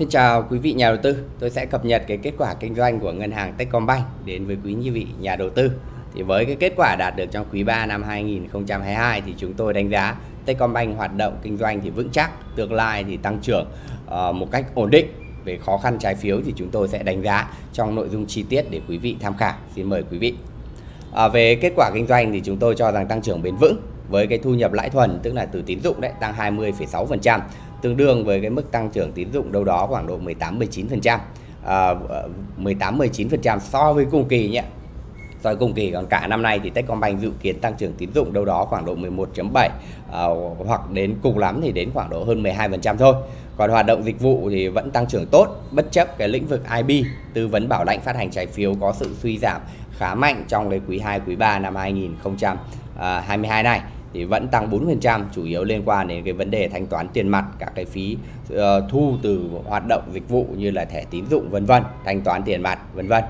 Xin chào quý vị nhà đầu tư. Tôi sẽ cập nhật cái kết quả kinh doanh của ngân hàng Techcombank đến với quý vị nhà đầu tư. Thì với cái kết quả đạt được trong quý 3 năm 2022 thì chúng tôi đánh giá Techcombank hoạt động kinh doanh thì vững chắc, tương lai thì tăng trưởng uh, một cách ổn định. Về khó khăn trái phiếu thì chúng tôi sẽ đánh giá trong nội dung chi tiết để quý vị tham khảo. Xin mời quý vị. À, về kết quả kinh doanh thì chúng tôi cho rằng tăng trưởng bền vững với cái thu nhập lãi thuần tức là từ tín dụng đấy tăng 20,6% tương đương với cái mức tăng trưởng tín dụng đâu đó khoảng độ 18 19%. À, ờ, 18 19% so với cùng kỳ nhé. So với cùng kỳ còn cả năm nay thì Techcombank dự kiến tăng trưởng tín dụng đâu đó khoảng độ 11.7 à, hoặc đến cùng lắm thì đến khoảng độ hơn 12% thôi. Còn hoạt động dịch vụ thì vẫn tăng trưởng tốt bất chấp cái lĩnh vực IB, tư vấn bảo lãnh phát hành trái phiếu có sự suy giảm khá mạnh trong cái quý 2 quý 3 năm 2022 à, này thì vẫn tăng 4% chủ yếu liên quan đến cái vấn đề thanh toán tiền mặt các cái phí uh, thu từ hoạt động dịch vụ như là thẻ tín dụng vân vân thanh toán tiền mặt vân vân.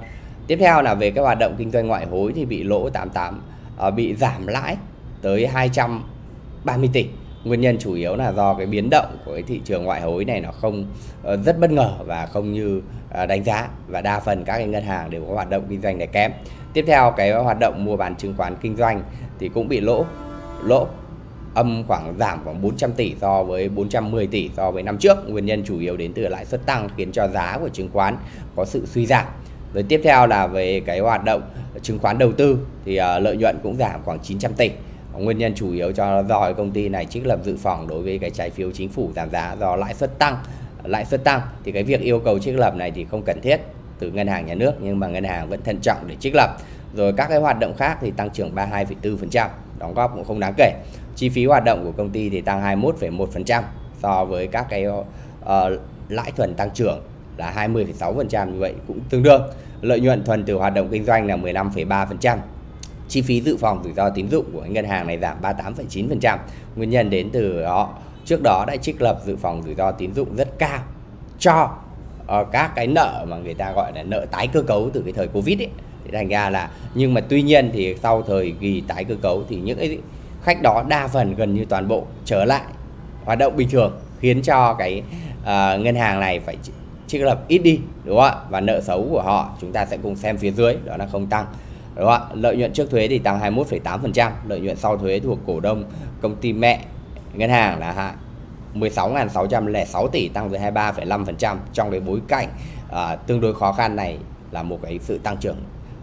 Tiếp theo là về cái hoạt động kinh doanh ngoại hối thì bị lỗ 88 uh, ờ, bị giảm lãi tới 230 tỷ. Nguyên nhân chủ yếu là do cái biến động của cái thị trường ngoại hối này nó không uh, rất bất ngờ và không như uh, đánh giá và đa phần các cái ngân hàng đều có hoạt động kinh doanh này kém. Tiếp theo cái hoạt động mua bán chứng khoán kinh doanh thì cũng bị lỗ lỗ âm khoảng giảm khoảng 400 tỷ so với 410 tỷ so với năm trước. Nguyên nhân chủ yếu đến từ lãi suất tăng khiến cho giá của chứng khoán có sự suy giảm. Rồi tiếp theo là về cái hoạt động chứng khoán đầu tư thì uh, lợi nhuận cũng giảm khoảng 900 tỷ. Nguyên nhân chủ yếu cho do công ty này trích lập dự phòng đối với cái trái phiếu chính phủ giảm giá do lãi suất tăng. Lãi suất tăng thì cái việc yêu cầu trích lập này thì không cần thiết từ ngân hàng nhà nước nhưng mà ngân hàng vẫn thận trọng để trích lập. Rồi các cái hoạt động khác thì tăng trưởng 32,4% đóng góp cũng không đáng kể. Chi phí hoạt động của công ty thì tăng 21,1% so với các cái uh, lãi thuần tăng trưởng là 20,6% như vậy cũng tương đương. Lợi nhuận thuần từ hoạt động kinh doanh là 15,3% chi phí dự phòng rủi ro tín dụng của ngân hàng này giảm 38,9% nguyên nhân đến từ họ trước đó đã trích lập dự phòng rủi ro tín dụng rất cao cho uh, các cái nợ mà người ta gọi là nợ tái cơ cấu từ cái thời covid ấy thành ra là nhưng mà tuy nhiên thì sau thời kỳ tái cơ cấu thì những cái khách đó đa phần gần như toàn bộ trở lại hoạt động bình thường khiến cho cái uh, ngân hàng này phải trích lập ít đi đúng không ạ? Và nợ xấu của họ chúng ta sẽ cùng xem phía dưới đó là không tăng đúng không ạ? Lợi nhuận trước thuế thì tăng 21,8% lợi nhuận sau thuế thuộc cổ đông công ty mẹ ngân hàng là 16.606 tỷ tăng với 23,5% trong cái bối cảnh uh, tương đối khó khăn này là một cái sự tăng trưởng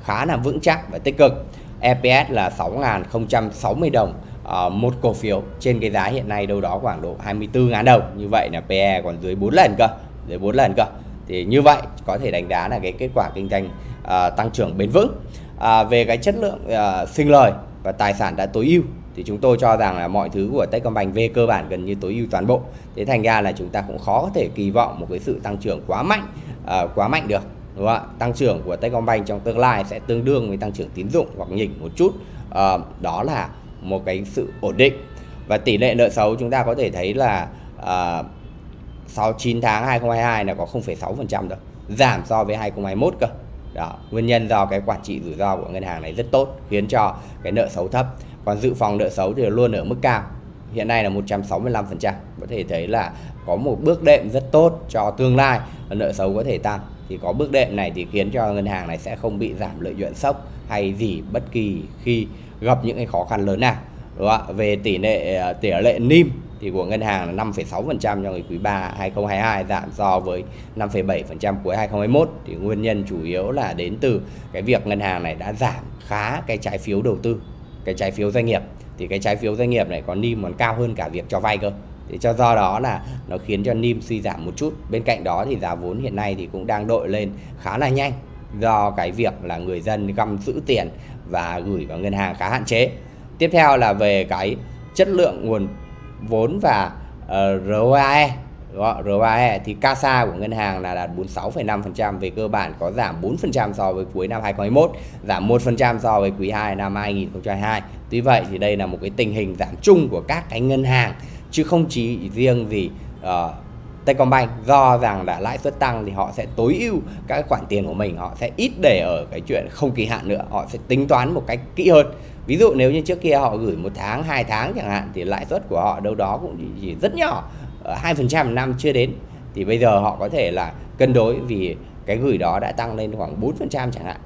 khá là vững chắc và tích cực. EPS là 6.060 đồng uh, một cổ phiếu trên cái giá hiện nay đâu đó khoảng độ 24.000 đồng. Như vậy là PE còn dưới 4 lần cơ, dưới 4 lần cơ. Thì như vậy có thể đánh giá là cái kết quả kinh doanh uh, tăng trưởng bền vững. Uh, về cái chất lượng uh, sinh lời và tài sản đã tối ưu thì chúng tôi cho rằng là mọi thứ của Techcombank về cơ bản gần như tối ưu toàn bộ. Thế thành ra là chúng ta cũng khó có thể kỳ vọng một cái sự tăng trưởng quá mạnh, uh, quá mạnh được đúng không ạ? Tăng trưởng của Techcombank trong tương lai sẽ tương đương với tăng trưởng tín dụng hoặc nhỉnh một chút. À, đó là một cái sự ổn định. Và tỷ lệ nợ xấu chúng ta có thể thấy là à, sau 9 tháng 2022 là có 0,6% rồi giảm so với 2021 cơ. Đó nguyên nhân do cái quản trị rủi ro của ngân hàng này rất tốt khiến cho cái nợ xấu thấp. Còn dự phòng nợ xấu thì luôn ở mức cao. Hiện nay là 165% có thể thấy là có một bước đệm rất tốt cho tương lai nợ xấu có thể tăng thì có bước đệm này thì khiến cho ngân hàng này sẽ không bị giảm lợi nhuận sốc hay gì bất kỳ khi gặp những cái khó khăn lớn nào đúng không ạ? Về tỷ lệ ờ, tỷ lệ NIM thì của ngân hàng là 5,6% trong cái quý 3 2022 giảm so với 5,7% cuối 2021 thì nguyên nhân chủ yếu là đến từ cái việc ngân hàng này đã giảm khá cái trái phiếu đầu tư cái trái phiếu doanh nghiệp. Thì cái trái phiếu doanh nghiệp này có NIM còn cao hơn cả việc cho vay cơ thì cho do đó là nó khiến cho NIM suy giảm một chút. Bên cạnh đó thì giá vốn hiện nay thì cũng đang đội lên khá là nhanh do cái việc là người dân găm giữ tiền và gửi vào ngân hàng khá hạn chế. Tiếp theo là về cái chất lượng nguồn vốn và ờ, uh, ROAE ROAE thì CASA của ngân hàng là đạt 46,5% về cơ bản có giảm 4% so với cuối năm 2021, giảm 1% so với quý 2 năm 2022. Tuy vậy thì đây là một cái tình hình giảm chung của các cái ngân hàng chứ không chỉ riêng gì uh, ờ, Techcombank do rằng là lãi suất tăng thì họ sẽ tối ưu các khoản tiền của mình họ sẽ ít để ở cái chuyện không kỳ hạn nữa họ sẽ tính toán một cách kỹ hơn. Ví dụ nếu như trước kia họ gửi một tháng hai tháng chẳng hạn thì lãi suất của họ đâu đó cũng chỉ rất nhỏ hai phần trăm năm chưa đến. Thì bây giờ họ có thể là cân đối vì cái gửi đó đã tăng lên khoảng 4% chẳng hạn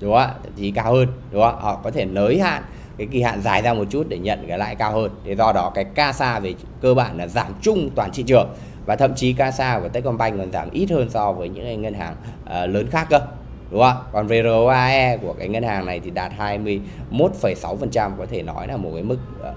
đúng không ạ? Thậm chí cao hơn đúng không ạ? Họ có thể nới hạn cái kỳ hạn dài ra một chút để nhận cái lãi cao hơn. Thì do đó cái CASA về cơ bản là giảm chung toàn thị trường và thậm chí CASA của Techcombank còn giảm ít hơn so với những ngân hàng uh, lớn khác cơ đúng không còn ROAE của cái ngân hàng này thì đạt 21,6% có thể nói là một cái mức uh,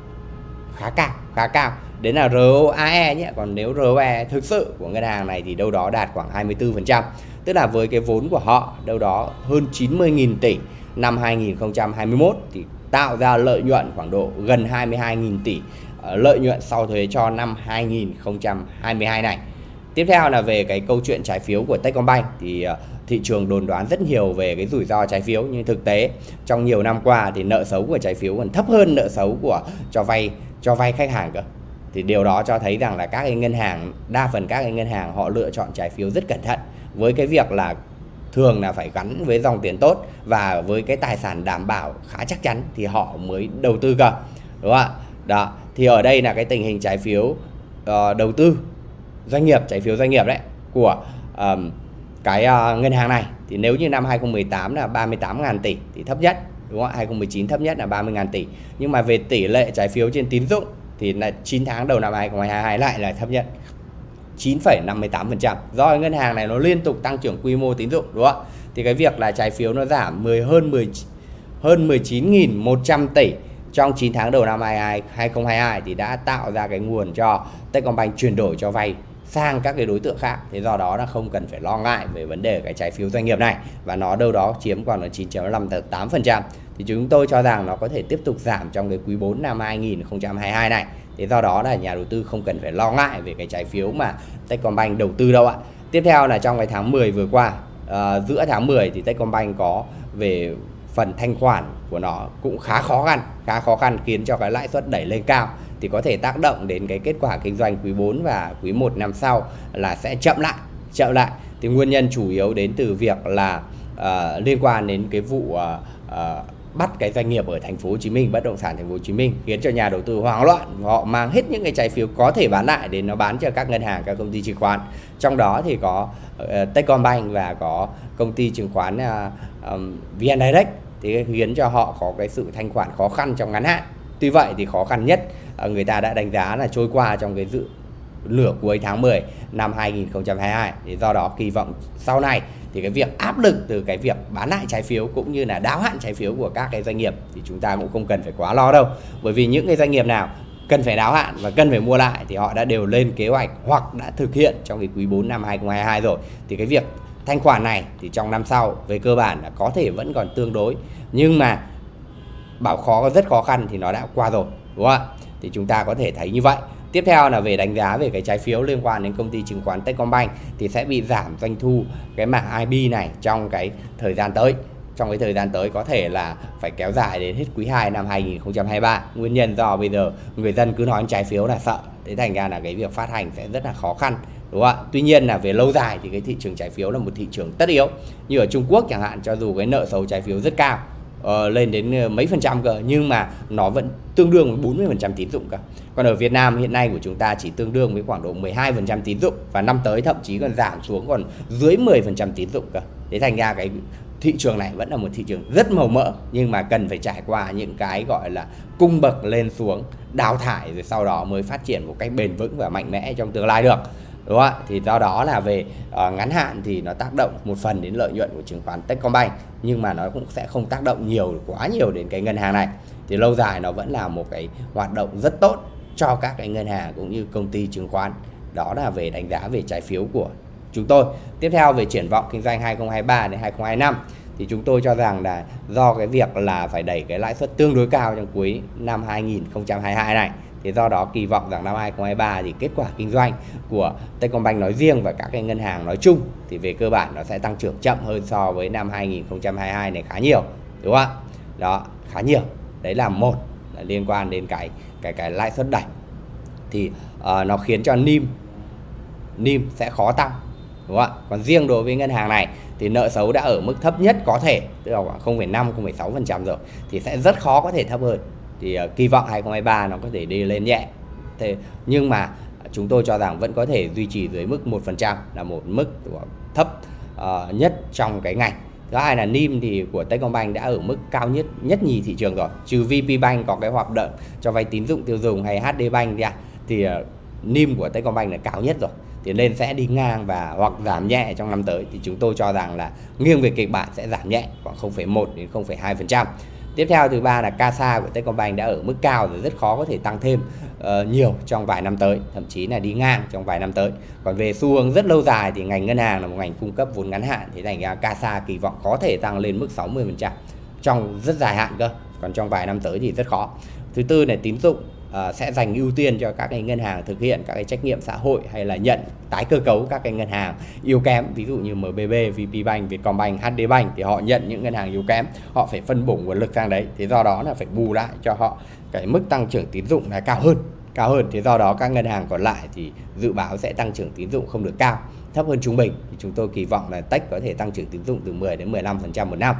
khá cao khá cao. Đến là ROAE nhé còn nếu ROE thực sự của ngân hàng này thì đâu đó đạt khoảng 24% tức là với cái vốn của họ đâu đó hơn 90.000 tỷ năm 2021 thì tạo ra lợi nhuận khoảng độ gần 22.000 tỷ ờ, lợi nhuận sau thuế cho năm 2022 này. Tiếp theo là về cái câu chuyện trái phiếu của Techcombank thì ờ, thị trường đồn đoán rất nhiều về cái rủi ro trái phiếu, nhưng thực tế trong nhiều năm qua thì nợ xấu của trái phiếu còn thấp hơn nợ xấu của cho vay cho vay khách hàng cơ. Thì điều đó cho thấy rằng là các cái ngân hàng, đa phần các cái ngân hàng họ lựa chọn trái phiếu rất cẩn thận với cái việc là thường là phải gắn với dòng tiền tốt và với cái tài sản đảm bảo khá chắc chắn thì họ mới đầu tư cơ đúng không ạ? Đó thì ở đây là cái tình hình trái phiếu uh, đầu tư doanh nghiệp trái phiếu doanh nghiệp đấy của um, cái uh, ngân hàng này. Thì nếu như năm 2018 là 38.000 tỷ thì thấp nhất đúng không ạ? 2019 thấp nhất là 30.000 tỷ. Nhưng mà về tỷ lệ trái phiếu trên tín dụng thì là 9 tháng đầu năm 2022 lại là thấp nhất. 9,58% do ngân hàng này nó liên tục tăng trưởng quy mô tín dụng đúng không ạ? Thì cái việc là trái phiếu nó giảm 10 hơn 10 hơn 19.100 tỷ trong 9 tháng đầu năm 2022 thì đã tạo ra cái nguồn cho Techcombank chuyển đổi cho vay sang các cái đối tượng khác. Thế do đó là không cần phải lo ngại về vấn đề cái trái phiếu doanh nghiệp này. Và nó đâu đó chiếm khoảng là 9.58% thì chúng tôi cho rằng nó có thể tiếp tục giảm trong cái quý 4 năm 2022 này. Thế do đó là nhà đầu tư không cần phải lo ngại về cái trái phiếu mà Techcombank đầu tư đâu ạ. Tiếp theo là trong cái tháng 10 vừa qua uh, giữa tháng 10 thì Techcombank có về phần thanh khoản của nó cũng khá khó khăn khá khó khăn khiến cho cái lãi suất đẩy lên cao thì có thể tác động đến cái kết quả kinh doanh quý 4 và quý 1 năm sau là sẽ chậm lại chậm lại. Thì nguyên nhân chủ yếu đến từ việc là uh, liên quan đến cái vụ uh, uh, bắt cái doanh nghiệp ở thành phố Hồ Chí Minh bất động sản thành phố Hồ Chí Minh khiến cho nhà đầu tư hoảng loạn họ mang hết những cái trái phiếu có thể bán lại để nó bán cho các ngân hàng các công ty chứng khoán. Trong đó thì có uh, Techcombank và có công ty chứng khoán uh, um, VN Direct. Thì khiến cho họ có cái sự thanh khoản khó khăn trong ngắn hạn tuy vậy thì khó khăn nhất à, người ta đã đánh giá là trôi qua trong cái dự nửa cuối tháng 10 năm 2022 thì do đó kỳ vọng sau này thì cái việc áp lực từ cái việc bán lại trái phiếu cũng như là đáo hạn trái phiếu của các cái doanh nghiệp thì chúng ta cũng không cần phải quá lo đâu. Bởi vì những cái doanh nghiệp nào cần phải đáo hạn và cần phải mua lại thì họ đã đều lên kế hoạch hoặc đã thực hiện trong cái quý 4 năm 2022 rồi. Thì cái việc thanh khoản này thì trong năm sau về cơ bản là có thể vẫn còn tương đối. Nhưng mà bảo khó, rất khó khăn thì nó đã qua rồi, đúng không ạ thì chúng ta có thể thấy như vậy Tiếp theo là về đánh giá về cái trái phiếu liên quan đến công ty chứng khoán Techcombank thì sẽ bị giảm doanh thu cái mảng IB này trong cái thời gian tới. Trong cái thời gian tới có thể là phải kéo dài đến hết quý 2 năm 2023. Nguyên nhân do bây giờ người dân cứ nói trái phiếu là sợ. Thế thành ra là cái việc phát hành sẽ rất là khó khăn, đúng không ạ? Tuy nhiên là về lâu dài thì cái thị trường trái phiếu là một thị trường tất yếu. Như ở Trung Quốc chẳng hạn, cho dù cái nợ xấu trái phiếu rất cao uh, lên đến ờ, mấy phần trăm cơ. Nhưng mà nó vẫn tương đương với 40 phần trăm tín dụng cơ. Còn ở Việt Nam hiện nay của chúng ta chỉ tương đương với khoảng độ 12 phần trăm tín dụng. Và năm tới thậm chí còn giảm xuống còn dưới 10 phần trăm tín dụng cơ. Thế thành ra cái thị trường này vẫn là một thị trường rất màu mỡ. Nhưng mà cần phải trải qua những cái gọi là cung bậc lên xuống đào thải rồi sau đó mới phát triển một cách bền vững và mạnh mẽ trong tương lai được đúng không ạ? Thì do đó là về uh, ngắn hạn thì nó tác động một phần đến lợi nhuận của chứng khoán Techcombank nhưng mà nó cũng sẽ không tác động nhiều quá nhiều đến cái ngân hàng này. Thì lâu dài nó vẫn là một cái hoạt động rất tốt cho các cái ngân hàng cũng như công ty chứng khoán. Đó là về đánh giá về trái phiếu của chúng tôi. Tiếp theo về triển vọng kinh doanh 2023 đến 2025 thì chúng tôi cho rằng là do cái việc là phải đẩy cái lãi suất tương đối cao trong cuối năm 2022 này thì do đó kỳ vọng rằng năm 2023 thì kết quả kinh doanh của Techcombank nói riêng và các cái ngân hàng nói chung thì về cơ bản nó sẽ tăng trưởng chậm hơn so với năm 2022 này khá nhiều đúng không ạ? Đó khá nhiều. Đấy là một là liên quan đến cái cái cái lãi suất đẩy. Thì uh, nó khiến cho NIM NIM sẽ khó tăng đúng không ạ? Còn riêng đối với ngân hàng này thì nợ xấu đã ở mức thấp nhất có thể tức là khoảng 0,5 0,6% rồi thì sẽ rất khó có thể thấp hơn thì uh, kỳ vọng 2023 nó có thể đi lên nhẹ. Thế nhưng mà chúng tôi cho rằng vẫn có thể duy trì dưới mức 1% là một mức thấp uh, nhất trong cái ngành. Thứ hai là NIM thì của Techcombank đã ở mức cao nhất nhất nhì thị trường rồi. Trừ Vpbank có cái hoạt động cho vay tín dụng tiêu dùng hay Hdbank ra thì ờ, uh, NIM của Techcombank là cao nhất rồi. Thì nên sẽ đi ngang và hoặc giảm nhẹ trong năm tới. Thì chúng tôi cho rằng là nghiêng về kịch bản sẽ giảm nhẹ khoảng 0,1 đến 0,2%. Tiếp theo thứ ba là CASA của Techcombank đã ở mức cao rồi rất khó có thể tăng thêm uh, nhiều trong vài năm tới, thậm chí là đi ngang trong vài năm tới. Còn về xu hướng rất lâu dài thì ngành ngân hàng là một ngành cung cấp vốn ngắn hạn thì thành ra CASA kỳ vọng có thể tăng lên mức 60% trong rất dài hạn cơ. Còn trong vài năm tới thì rất khó. Thứ tư là tín dụng uh, sẽ dành ưu tiên cho các cái ngân hàng thực hiện các cái trách nhiệm xã hội hay là nhận tái cơ cấu các cái ngân hàng yếu kém. Ví dụ như MBB, VPBank, Vietcombank, HDBank thì họ nhận những ngân hàng yếu kém họ phải phân bổ nguồn lực sang đấy. Thì do đó là phải bù lại cho họ cái mức tăng trưởng tín dụng là cao hơn cao hơn. Thì do đó các ngân hàng còn lại thì dự báo sẽ tăng trưởng tín dụng không được cao thấp hơn trung bình. Thì chúng tôi kỳ vọng là Tech có thể tăng trưởng tín dụng từ 10 đến 15% một năm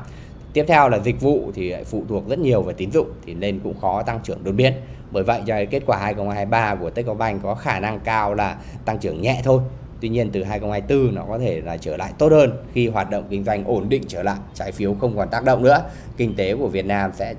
tiếp theo là dịch vụ thì phụ thuộc rất nhiều vào tín dụng thì nên cũng khó tăng trưởng đột biến. Bởi vậy cho kết quả 2023 của Techcombank có khả năng cao là tăng trưởng nhẹ thôi. Tuy nhiên từ 2024 nó có thể là trở lại tốt hơn khi hoạt động kinh doanh ổn định trở lại, trái phiếu không còn tác động nữa. Kinh tế của Việt Nam sẽ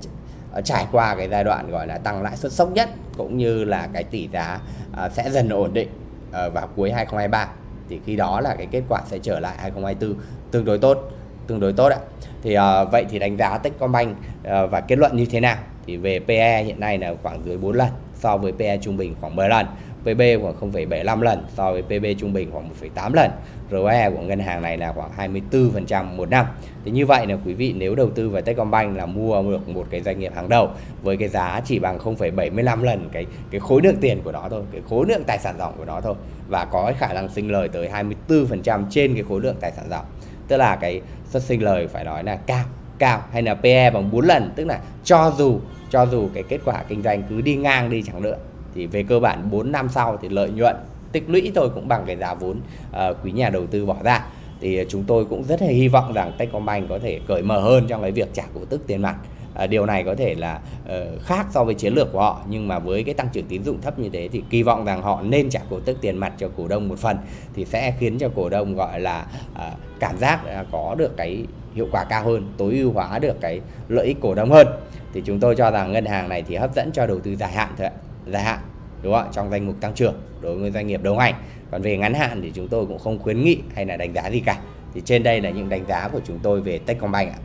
ờ, trải qua cái giai đoạn gọi là tăng lãi suất sốc nhất cũng như là cái tỷ giá ờ, sẽ dần ổn định ờ, vào cuối 2023 thì khi đó là cái kết quả sẽ trở lại 2024 tương đối tốt tương đối tốt ạ thì uh, vậy thì đánh giá Techcombank uh, và kết luận như thế nào? Thì về PE hiện nay là khoảng dưới 4 lần so với PE trung bình khoảng 10 lần PB khoảng 0,75 lần so với PB trung bình khoảng 1,8 lần ROE của ngân hàng này là khoảng 24% một năm. Thì như vậy là quý vị nếu đầu tư vào Techcombank là mua được một cái doanh nghiệp hàng đầu với cái giá chỉ bằng 0,75 lần cái cái khối lượng tiền của nó thôi cái khối lượng tài sản ròng của nó thôi và có khả năng sinh lời tới 24% trên cái khối lượng tài sản ròng tức là cái xuất sinh lời phải nói là cao cao hay là PE bằng 4 lần. Tức là cho dù cho dù cái kết quả kinh doanh cứ đi ngang đi chẳng nữa thì về cơ bản 4 năm sau thì lợi nhuận tích lũy thôi cũng bằng cái giá vốn uh, quý nhà đầu tư bỏ ra. Thì chúng tôi cũng rất là hy vọng rằng Techcombank có thể cởi mở hơn trong cái việc trả cổ tức tiền mặt. Ờ, điều này có thể là ờ, khác so với chiến lược của họ, nhưng mà với cái tăng trưởng tín dụng thấp như thế thì kỳ vọng rằng họ nên trả cổ tức tiền mặt cho cổ đông một phần thì sẽ khiến cho cổ đông gọi là ờ, cảm giác có được cái hiệu quả cao hơn, tối ưu hóa được cái lợi ích cổ đông hơn. Thì chúng tôi cho rằng ngân hàng này thì hấp dẫn cho đầu tư dài hạn thôi ạ, dài hạn, đúng không ạ? Trong danh mục tăng trưởng đối với doanh nghiệp đầu ngành. Còn về ngắn hạn thì chúng tôi cũng không khuyến nghị hay là đánh giá gì cả. Thì trên đây là những đánh giá của chúng tôi về Techcombank ạ.